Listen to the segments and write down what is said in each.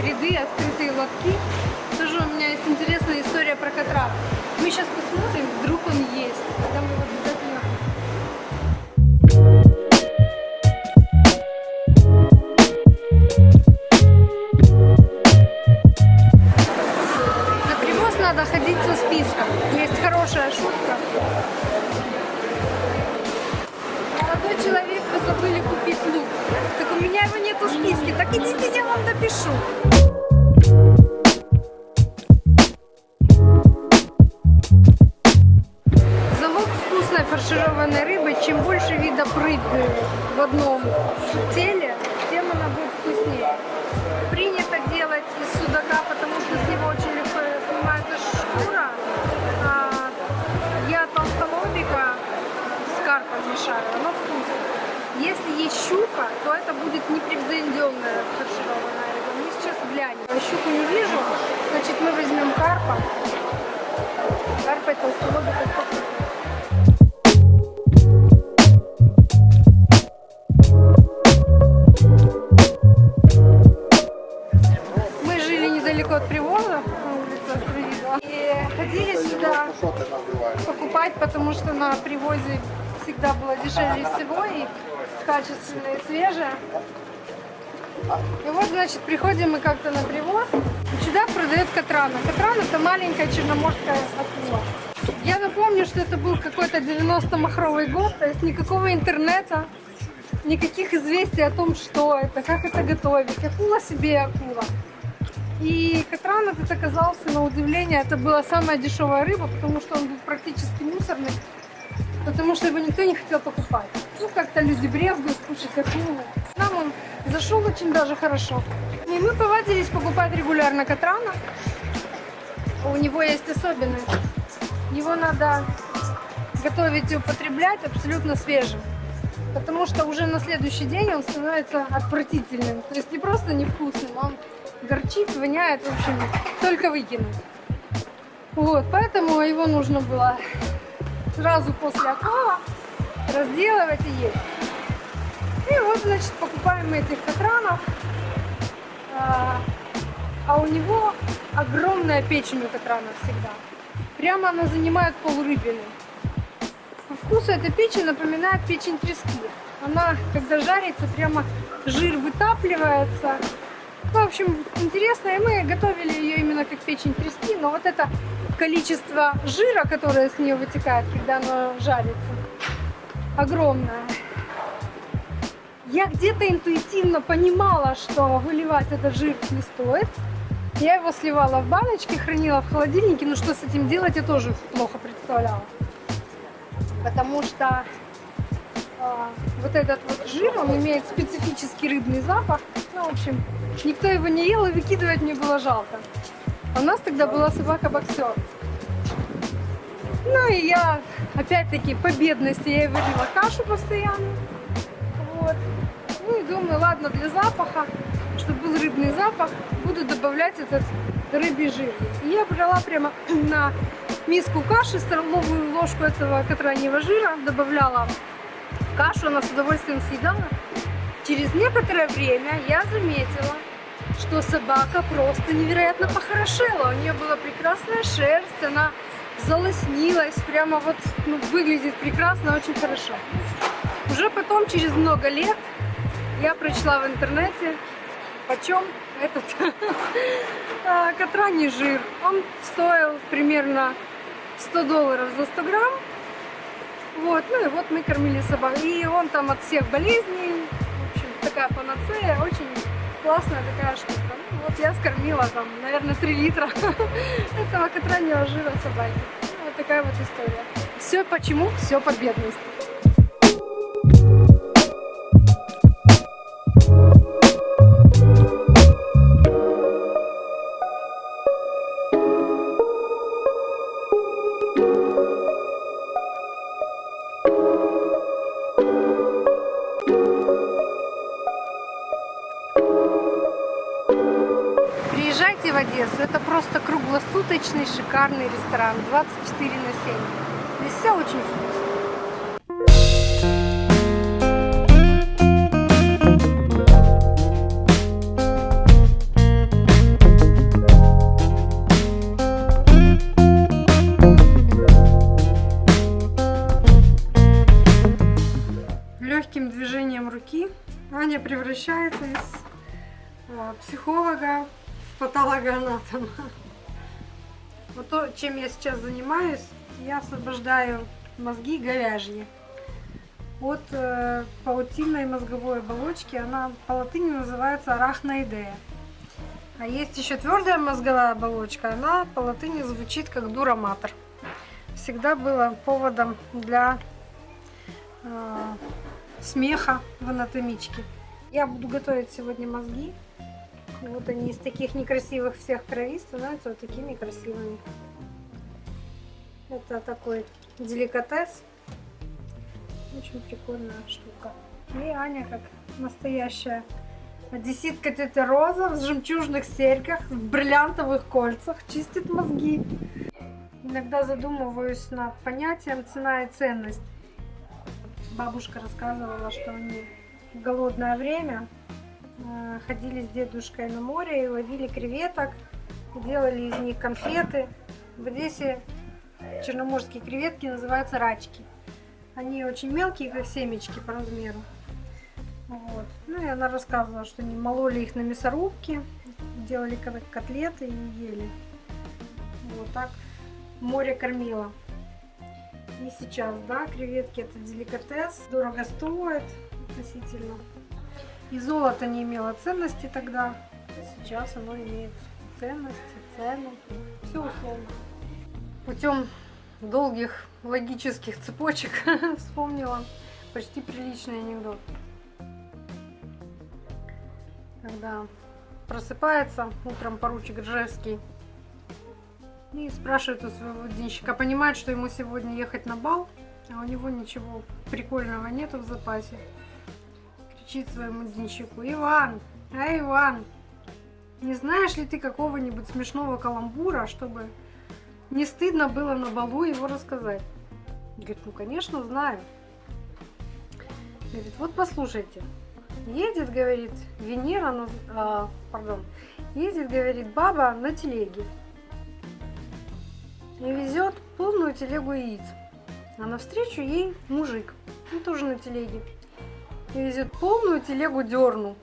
ряды, открытые лотки. Тоже у меня есть интересная история про Катран. Мы сейчас посмотрим, вдруг он есть. Тогда мы его фаршированной рыбы, чем больше видов рыбы в одном теле, тем она будет вкуснее. Принято делать из судака, потому что с него очень легко снимается шкура. А я толстолобика с карпом мешаю, оно вкусно. Если есть щука, то это будет непревзойденная фаршированная рыба. Мы сейчас глянем. Щуку не вижу, значит мы возьмем карпа. Карпа и толстолобика как-то на привоз, чудак продает катрана. Катран это маленькая черноморская акула. Я напомню, что это был какой-то 90-махровый год, то есть никакого интернета, никаких известий о том, что это, как это готовить. Акула себе акула. И катран этот оказался, на удивление, это была самая дешевая рыба, потому что он был практически мусорный, потому что его никто не хотел покупать. Ну, как-то люди брезгуют кушать акулу. Он зашел очень даже хорошо. И мы повадились покупать регулярно катрана. У него есть особенность. Его надо готовить и употреблять абсолютно свежим. Потому что уже на следующий день он становится отвратительным. То есть не просто невкусным, а он горчит, воняет, в общем, только выкинуть. Вот, поэтому его нужно было сразу после отлова разделывать и есть. И вот, значит, покупаем мы этих катранов. А, а у него огромная печень у катрана всегда. Прямо она занимает полрыбины. По вкусу эта печень напоминает печень трески. Она, когда жарится, прямо жир вытапливается. В общем, интересно, и мы готовили ее именно как печень трески, но вот это количество жира, которое с нее вытекает, когда она жарится, огромное. Я где-то интуитивно понимала, что выливать этот жир не стоит. Я его сливала в баночке, хранила в холодильнике, но что с этим делать, я тоже плохо представляла. Потому что а, вот этот вот жир, он имеет специфический рыбный запах. Ну, в общем, никто его не ел, и выкидывать мне было жалко. А у нас тогда была собака-боксер. Ну и я, опять-таки, по бедности, я варила кашу постоянно. Вот. Ну и думаю, ладно, для запаха, чтобы был рыбный запах, буду добавлять этот рыбий жир. И я брала прямо на миску каши, столовую ложку этого катраньего жира, добавляла в кашу, она с удовольствием съедала. Через некоторое время я заметила, что собака просто невероятно похорошела. У нее была прекрасная шерсть, она залоснилась, прямо вот ну, выглядит прекрасно, очень хорошо. Уже потом, через много лет, я прочла в интернете, почем этот а, катраний жир. Он стоил примерно 100 долларов за 100 грамм. Вот, ну и вот мы кормили собак. И он там от всех болезней, в общем, такая панацея, очень классная такая штука. Ну, вот я скормила там, наверное, 3 литра этого катраньего жира собаки. Ну, вот такая вот история. Все почему? Все по бедности. ресторан 24 на 7. Здесь все очень вкусно. легким движением руки Аня превращается из а, психолога в патологоанатома. Вот то, чем я сейчас занимаюсь, я освобождаю мозги говяжьи от э, паутинной мозговой оболочки. Она по латыни называется арахноидея. А есть еще твердая мозговая оболочка, она по латыни звучит как дураматор. Всегда было поводом для э, смеха в анатомичке. Я буду готовить сегодня мозги. Вот они из таких некрасивых всех кровей становятся вот такими красивыми. Это такой деликатес. Очень прикольная штука. И Аня как настоящая одесситка тетя Роза в жемчужных серьках, в бриллиантовых кольцах чистит мозги. Иногда задумываюсь над понятием цена и ценность. Бабушка рассказывала, что они в голодное время ходили с дедушкой на море и ловили креветок, делали из них конфеты. В Одессе черноморские креветки называются рачки. Они очень мелкие, как семечки по размеру. Вот. Ну и она рассказывала, что они мололи их на мясорубке, делали котлеты и ели. Вот так море кормило. И сейчас, да, креветки это деликатес, дорого стоит относительно. И золото не имело ценности тогда, сейчас оно имеет ценность, цену, все условно. Путем долгих логических цепочек вспомнила почти приличный анекдот. Когда просыпается утром поручик Ржевский и спрашивает у своего денщика, понимает, что ему сегодня ехать на бал, а у него ничего прикольного нету в запасе. Кричит своему денщику, Иван, а Иван, не знаешь ли ты какого-нибудь смешного каламбура, чтобы не стыдно было на балу его рассказать. Говорит, ну конечно знаю. Говорит, вот послушайте. Едет, говорит, Венера, на, а, пардон, едет, говорит, баба на телеге. И везет полную телегу яиц. А навстречу ей мужик, он тоже на телеге. И везет полную телегу дерну.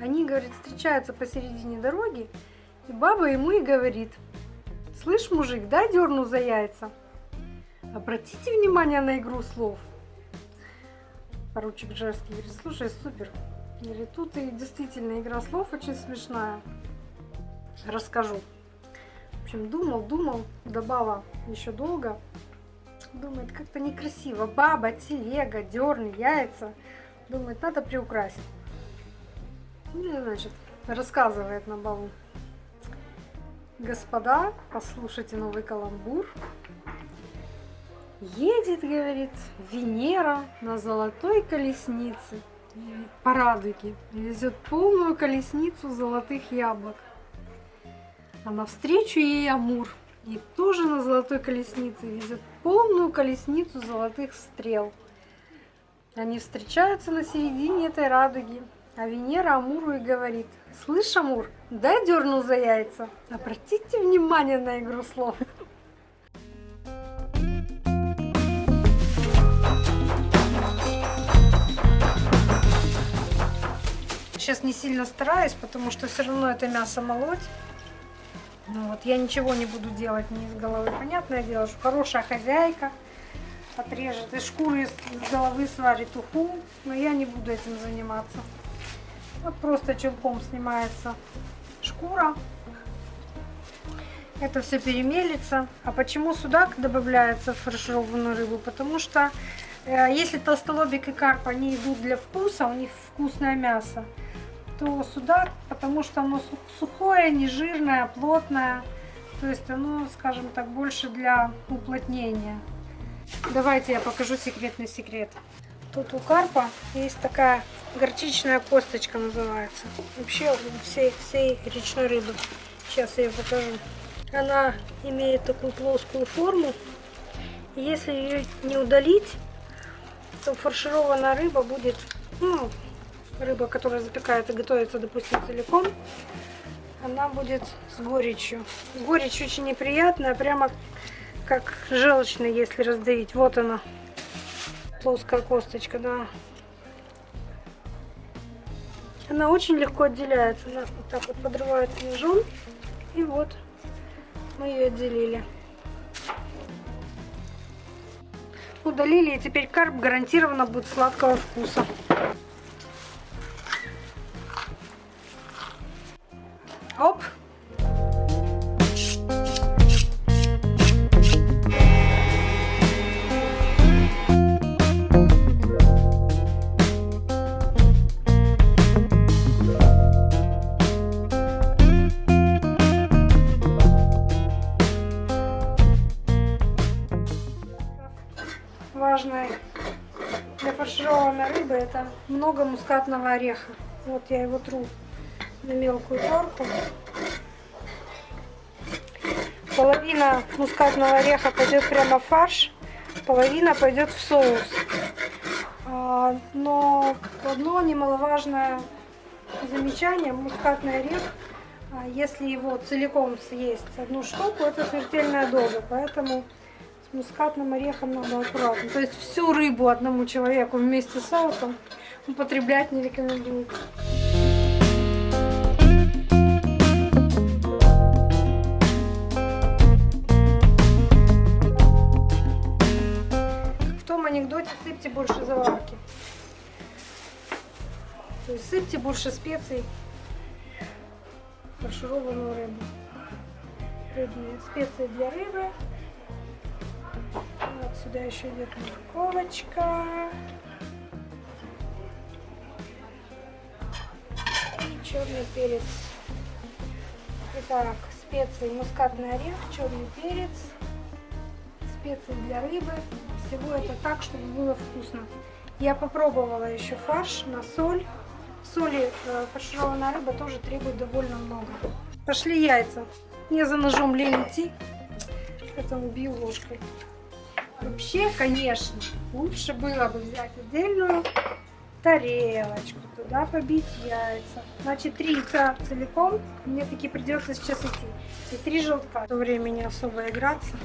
Они, говорит, встречаются посередине дороги, и баба ему и говорит – Слышь, мужик, дай дерну за яйца. Обратите внимание на игру слов. Поручик Жерский говорит, слушай, супер. Говорит, тут и действительно игра слов очень смешная. Расскажу. В общем, думал, думал, добава еще долго. Думает, как-то некрасиво. Баба, телега, дерни, яйца. Думает, надо приукрасить. Ну, значит, рассказывает на балу. Господа, послушайте новый каламбур. Едет, говорит, Венера на золотой колеснице по радуге. Везет полную колесницу золотых яблок. А навстречу ей Амур. И тоже на золотой колеснице везет полную колесницу золотых стрел. Они встречаются на середине этой радуги. А Венера Амуру и говорит, слышь, Амур, дай дерну за яйца. Обратите внимание на игру слов. Сейчас не сильно стараюсь, потому что все равно это мясо молоть. Ну вот, я ничего не буду делать не из головы. Понятное дело, что хорошая хозяйка отрежет и шкуры из головы сварит уху, но я не буду этим заниматься. Вот просто челком снимается шкура. Это все перемелится. А почему судак добавляется в фаршированную рыбу? Потому что э, если толстолобик и карп, они идут для вкуса, у них вкусное мясо, то судак, потому что оно сухое, не жирное, плотное. То есть оно, скажем так, больше для уплотнения. Давайте я покажу секретный секрет. Тут у карпа есть такая горчичная косточка называется. Вообще у всей, всей речной рыбы. Сейчас я ее покажу. Она имеет такую плоскую форму. Если ее не удалить, то фаршированная рыба будет, ну, рыба, которая запекается, готовится, допустим, целиком, она будет с горечью. Горечь очень неприятная, прямо как желчная, если раздавить. Вот она, плоская косточка, да. Она очень легко отделяется. Она вот так вот подрывается ножом. И вот мы ее отделили. Удалили, и теперь карп гарантированно будет сладкого вкуса. Оп! важной для фаршированной рыбы это много мускатного ореха. Вот я его тру на мелкую терку. Половина мускатного ореха пойдет прямо в фарш, половина пойдет в соус. А, но одно немаловажное замечание, мускатный орех, а, если его целиком съесть одну штуку, это смертельная доза, поэтому с мускатным орехом надо аккуратно. То есть всю рыбу одному человеку вместе с соусом употреблять не рекомендуется. Сыпьте больше специй фаршированную рыбу. Рыбные специи для рыбы. Вот сюда еще идет морковочка. И черный перец. Итак, специи мускатный орех, черный перец, специи для рыбы. Всего это так, чтобы было вкусно. Я попробовала еще фарш на соль. Соли э, фаршированная рыба тоже требует довольно много. Пошли яйца. Мне за ножом лень идти, поэтому бью ложкой. Вообще, конечно, лучше было бы взять отдельную тарелочку, туда побить яйца. Значит, три яйца целиком, мне таки придется сейчас идти. И три желтка. В то время не особо играться.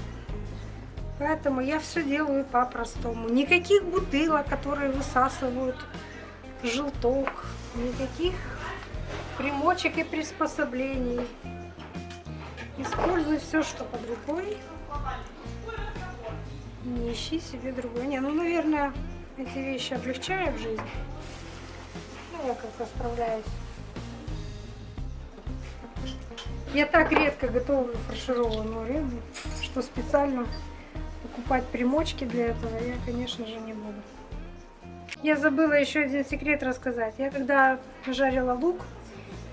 Поэтому я все делаю по-простому. Никаких бутылок, которые высасывают желток. Никаких примочек и приспособлений. Используй все, что под рукой не ищи себе другой. Не, ну, наверное, эти вещи облегчают жизнь. Ну, я как-то справляюсь. Я так редко готовлю фаршированную рыбу, что специально покупать примочки для этого я, конечно же, не буду. Я забыла еще один секрет рассказать. Я когда жарила лук,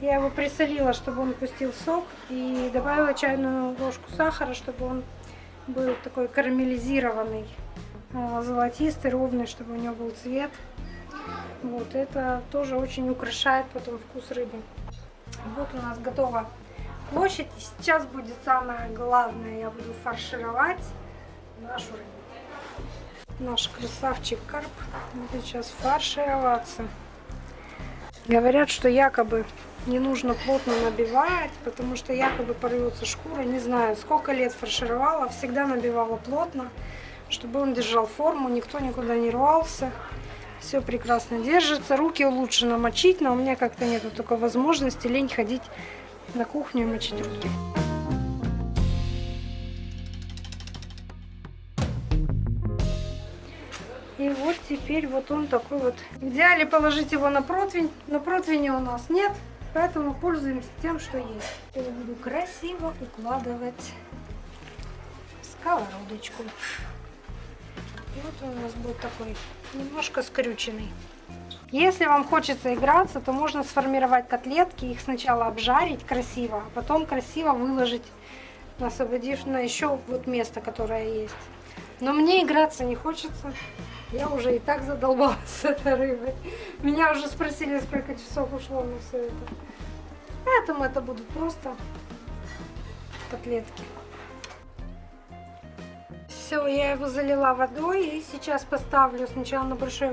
я его присолила, чтобы он пустил сок, и добавила чайную ложку сахара, чтобы он был такой карамелизированный, а, золотистый, ровный, чтобы у него был цвет. Вот это тоже очень украшает потом вкус рыбы. Вот у нас готова площадь. Сейчас будет самое главное. Я буду фаршировать нашу рыбу. Наш красавчик карп будет сейчас фаршироваться. Говорят, что якобы не нужно плотно набивать, потому что якобы порвется шкура. Не знаю, сколько лет фаршировала, всегда набивала плотно, чтобы он держал форму, никто никуда не рвался. Все прекрасно держится. Руки лучше намочить, но у меня как-то нету такой возможности лень ходить на кухню и мочить руки. И вот теперь вот он такой вот. В идеале положить его на противень, но противня у нас нет. Поэтому пользуемся тем, что есть. Я буду красиво укладывать сковородочку. И вот он у нас будет такой немножко скрюченный. Если вам хочется играться, то можно сформировать котлетки, их сначала обжарить красиво, а потом красиво выложить освободив на еще вот место, которое есть. Но мне играться не хочется. Я уже и так задолбалась с этой рыбой. Меня уже спросили, сколько часов ушло на все это. Поэтому это будут просто котлетки. Все, я его залила водой и сейчас поставлю сначала на большой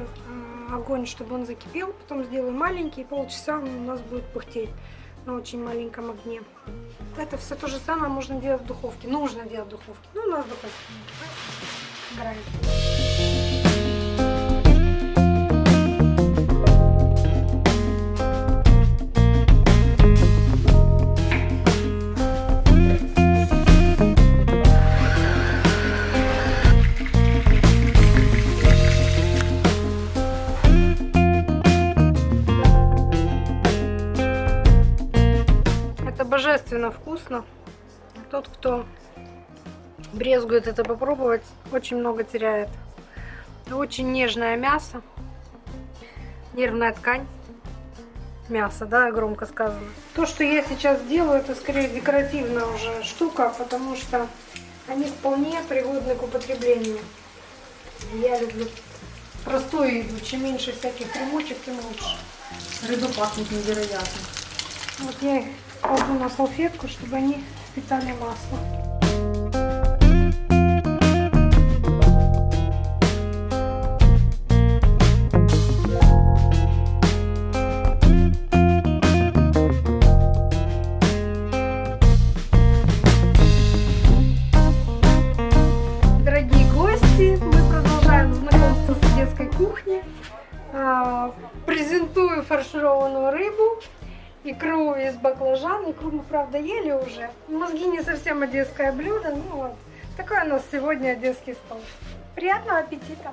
огонь, чтобы он закипел, потом сделаю маленький, и полчаса он у нас будет пыхтеть на очень маленьком огне. Это все то же самое можно делать в духовке, нужно делать в духовке. Ну, у нас духовка границ. божественно вкусно. Тот, кто брезгует это попробовать, очень много теряет. Очень нежное мясо, нервная ткань. Мясо, да, громко сказано. То, что я сейчас делаю, это скорее декоративная уже штука, потому что они вполне пригодны к употреблению. Я люблю простую еду. Чем меньше всяких примочек, тем лучше. Рыба пахнет невероятно. Вот я их кладу на салфетку, чтобы они впитали масло. Икру из баклажан. Икру мы, правда, ели уже. Мозги не совсем одесское блюдо, ну вот. Такой у нас сегодня одесский стол. Приятного аппетита!